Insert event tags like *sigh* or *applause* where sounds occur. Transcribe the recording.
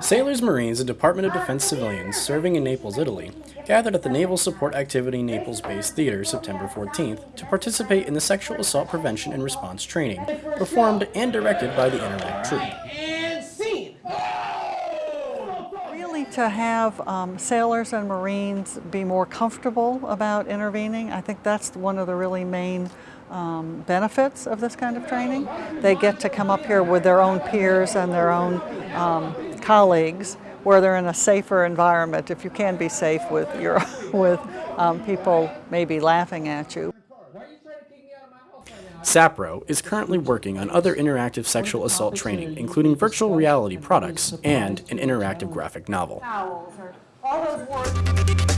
Sailors, Marines, and Department of Defense civilians serving in Naples, Italy, gathered at the Naval Support Activity Naples Base Theater September 14th to participate in the Sexual Assault Prevention and Response Training, performed and directed by the Interact Troupe. Really to have um, sailors and Marines be more comfortable about intervening, I think that's one of the really main um, benefits of this kind of training. They get to come up here with their own peers and their own um, colleagues where they're in a safer environment if you can be safe with, your, *laughs* with um, people maybe laughing at you. SAPRO is currently working on other interactive sexual assault training, including virtual reality products and an interactive graphic novel. All those words.